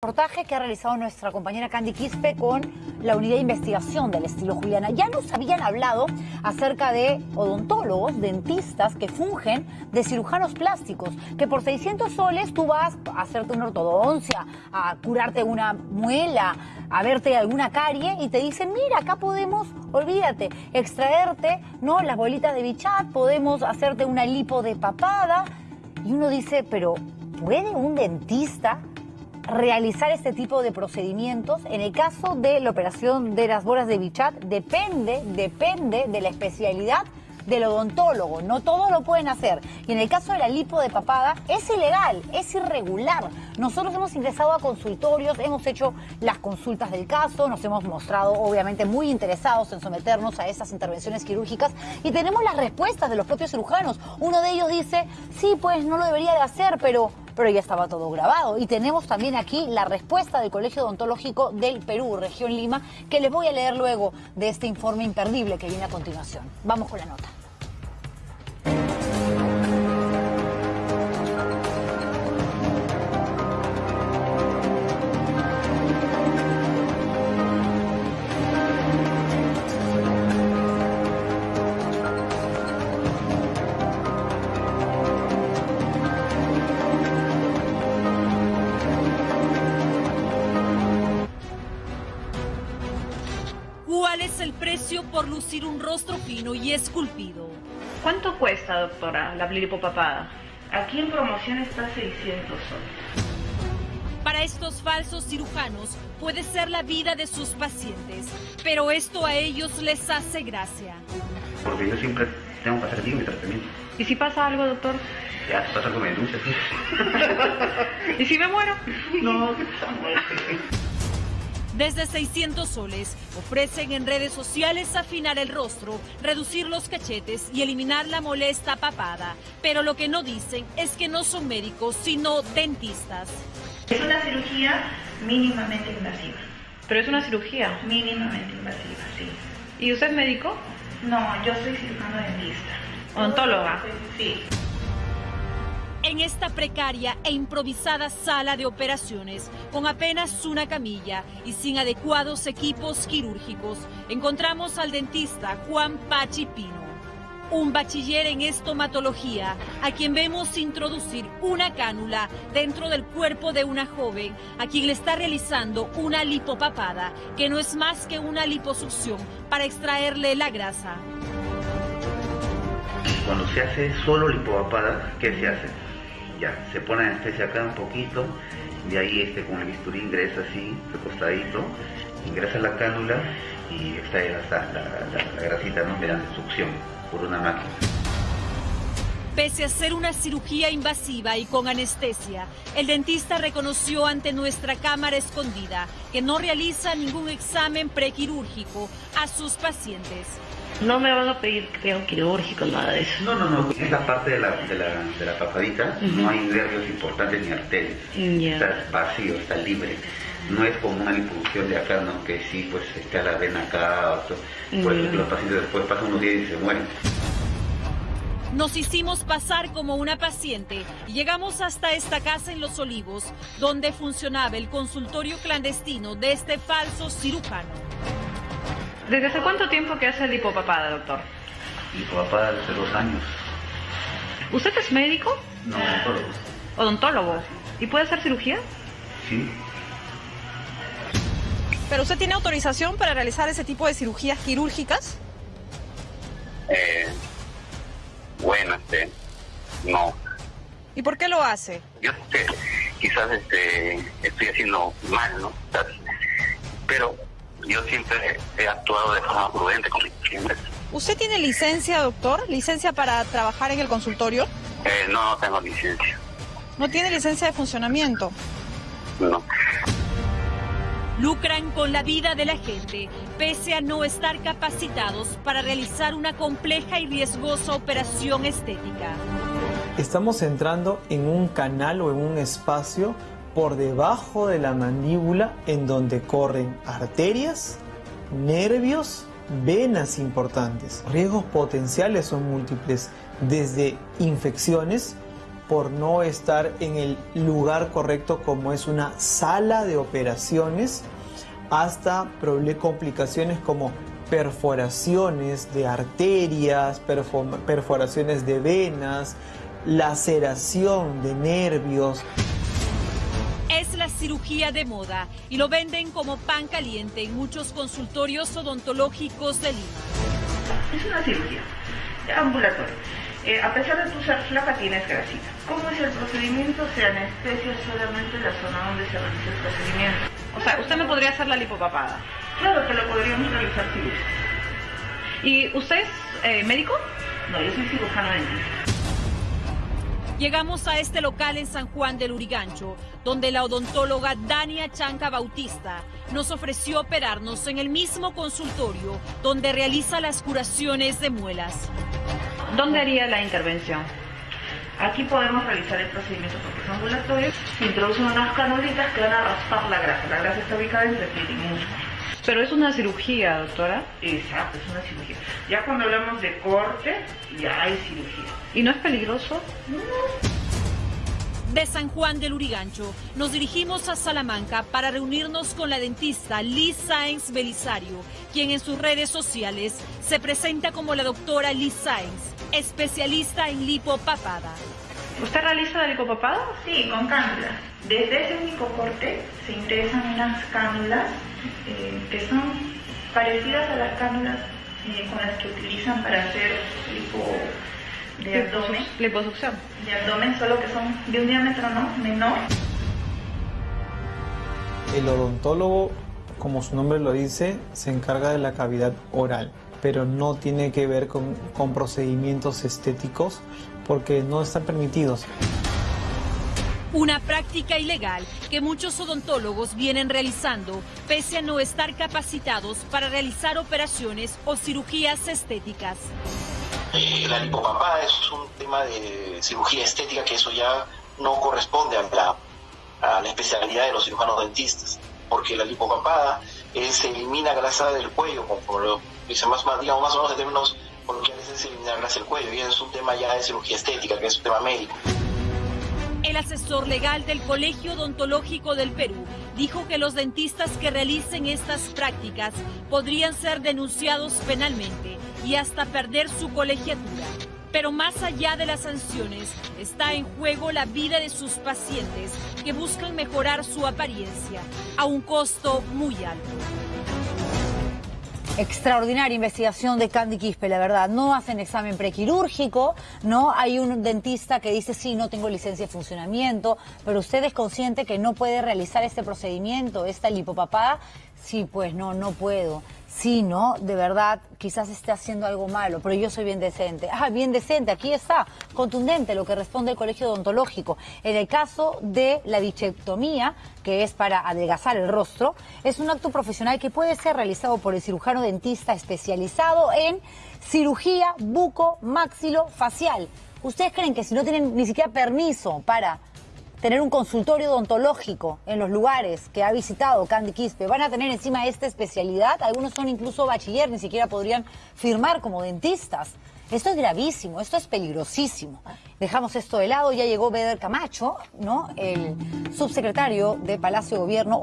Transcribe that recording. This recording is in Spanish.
reportaje que ha realizado nuestra compañera Candy Quispe con la unidad de investigación del estilo Juliana. Ya nos habían hablado acerca de odontólogos, dentistas que fungen de cirujanos plásticos, que por 600 soles tú vas a hacerte una ortodoncia, a curarte una muela, a verte alguna carie y te dicen, mira, acá podemos, olvídate, extraerte, ¿no? Las bolitas de bichat, podemos hacerte una lipo de papada. Y uno dice, pero ¿puede un dentista realizar este tipo de procedimientos. En el caso de la operación de las bolas de Bichat, depende, depende de la especialidad del odontólogo. No todos lo pueden hacer. Y en el caso de la lipo de papada, es ilegal, es irregular. Nosotros hemos ingresado a consultorios, hemos hecho las consultas del caso, nos hemos mostrado obviamente muy interesados en someternos a esas intervenciones quirúrgicas y tenemos las respuestas de los propios cirujanos. Uno de ellos dice, sí, pues no lo debería de hacer, pero pero ya estaba todo grabado. Y tenemos también aquí la respuesta del Colegio Odontológico del Perú, región Lima, que les voy a leer luego de este informe imperdible que viene a continuación. Vamos con la nota. Lucir un rostro fino y esculpido? ¿Cuánto cuesta, doctora, la lipopapada? Aquí en promoción está 600 soles. Para estos falsos cirujanos puede ser la vida de sus pacientes, pero esto a ellos les hace gracia. Porque yo siempre tengo que hacer bien mi tratamiento. ¿Y si pasa algo, doctor? Ya, si pasa algo me denuncia, sí. ¿Y si me muero? No, Desde 600 soles ofrecen en redes sociales afinar el rostro, reducir los cachetes y eliminar la molesta papada. Pero lo que no dicen es que no son médicos, sino dentistas. Es una cirugía mínimamente invasiva. Pero es una cirugía. Mínimamente invasiva, sí. ¿Y usted es médico? No, yo soy cirujano dentista. Odontóloga. Sí. En esta precaria e improvisada sala de operaciones, con apenas una camilla y sin adecuados equipos quirúrgicos, encontramos al dentista Juan Pachi Pino, un bachiller en estomatología, a quien vemos introducir una cánula dentro del cuerpo de una joven, a quien le está realizando una lipopapada, que no es más que una liposucción para extraerle la grasa. Cuando se hace solo lipopapada, ¿qué se hace? Ya, se pone anestesia acá un poquito, de ahí este con el bisturí ingresa así, recostadito, ingresa la cánula y extrae la, la, la, grasita ¿no? mediante succión por una máquina. Pese a ser una cirugía invasiva y con anestesia, el dentista reconoció ante nuestra cámara escondida que no realiza ningún examen prequirúrgico a sus pacientes. No me van a pedir creo quirúrgico, nada de eso. No, no, no, es la parte de la, de la, de la papadita, no hay nervios importantes ni arterias, Ya. está vacío, está libre. No es como una liposucción de acá, ¿no? Que sí, pues está la vena acá, otro. por eso que los pacientes después pasan unos días y se mueren. Nos hicimos pasar como una paciente y llegamos hasta esta casa en Los Olivos, donde funcionaba el consultorio clandestino de este falso cirujano. ¿Desde hace cuánto tiempo que hace lipopapada, doctor? Lipopapada hace dos años. ¿Usted es médico? No, odontólogo. Odontólogo. ¿Y puede hacer cirugía? Sí, ¿Pero usted tiene autorización para realizar ese tipo de cirugías quirúrgicas? Eh, bueno, este, no. ¿Y por qué lo hace? Yo este, quizás este, estoy haciendo mal, ¿no? Pero yo siempre he actuado de forma prudente con mis clientes. ¿Usted tiene licencia, doctor? ¿Licencia para trabajar en el consultorio? Eh, no, no tengo licencia. ¿No tiene licencia de funcionamiento? No. Lucran con la vida de la gente, pese a no estar capacitados para realizar una compleja y riesgosa operación estética. Estamos entrando en un canal o en un espacio por debajo de la mandíbula en donde corren arterias, nervios, venas importantes. Riesgos potenciales son múltiples, desde infecciones por no estar en el lugar correcto como es una sala de operaciones hasta complicaciones como perforaciones de arterias, perforaciones de venas, laceración de nervios. Es la cirugía de moda y lo venden como pan caliente en muchos consultorios odontológicos de Lima. Es una cirugía ambulatoria. Eh, a pesar de tu ser flaca, tienes grasita. ¿Cómo es el procedimiento? Se anestesia solamente la zona donde se realiza el procedimiento. O sea, usted me podría hacer la lipopapada. Claro que lo podríamos realizar cirugía. ¿Y usted es eh, médico? No, yo soy cirujano dentista. Llegamos a este local en San Juan del Urigancho, donde la odontóloga Dania Chanca Bautista nos ofreció operarnos en el mismo consultorio donde realiza las curaciones de muelas. ¿Dónde haría la intervención? Aquí podemos realizar el procedimiento porque es ambulatorio. Introducen unas canulitas que van a raspar la grasa. La grasa está ubicada entre piel y músculo. Pero es una cirugía, doctora. Exacto, es una cirugía. Ya cuando hablamos de corte, ya hay cirugía. ¿Y no es peligroso? De San Juan del Urigancho nos dirigimos a Salamanca para reunirnos con la dentista Liz Sáenz Belisario, quien en sus redes sociales se presenta como la doctora Liz Sáenz, especialista en lipopapada. ¿Usted realiza la lipopapada? Sí, con cánulas. Desde ese único corte se ingresan unas cánulas eh, que son parecidas a las cánulas eh, con las que utilizan para hacer lipo de abdomen. Liposucción. De abdomen, solo que son de un diámetro ¿no? menor. El odontólogo, como su nombre lo dice, se encarga de la cavidad oral, pero no tiene que ver con, con procedimientos estéticos porque no están permitidos. Una práctica ilegal que muchos odontólogos vienen realizando pese a no estar capacitados para realizar operaciones o cirugías estéticas. Eh, la lipopapada es un tema de cirugía estética que eso ya no corresponde a la, a la especialidad de los cirujanos dentistas, porque la lipopapada se elimina grasa del cuello, como lo dice más, o menos en términos coloquiales es eliminar grasa del cuello, y es un tema ya de cirugía estética, que es un tema médico. El asesor legal del Colegio Odontológico del Perú dijo que los dentistas que realicen estas prácticas podrían ser denunciados penalmente y hasta perder su colegiatura. Pero más allá de las sanciones, está en juego la vida de sus pacientes que buscan mejorar su apariencia a un costo muy alto. Extraordinaria investigación de Candy Quispe, la verdad. No hacen examen prequirúrgico, ¿no? Hay un dentista que dice, sí, no tengo licencia de funcionamiento, pero usted es consciente que no puede realizar este procedimiento, esta lipopapada. Sí, pues no, no puedo sí, ¿no? De verdad, quizás esté haciendo algo malo, pero yo soy bien decente. Ah, bien decente, aquí está, contundente lo que responde el Colegio Odontológico. En el caso de la bichectomía, que es para adelgazar el rostro, es un acto profesional que puede ser realizado por el cirujano dentista especializado en cirugía buco facial. ¿Ustedes creen que si no tienen ni siquiera permiso para tener un consultorio odontológico en los lugares que ha visitado Candy Quispe. Van a tener encima esta especialidad. Algunos son incluso bachiller, ni siquiera podrían firmar como dentistas. Esto es gravísimo, esto es peligrosísimo. Dejamos esto de lado, ya llegó Beder Camacho, ¿no? El subsecretario de Palacio de Gobierno.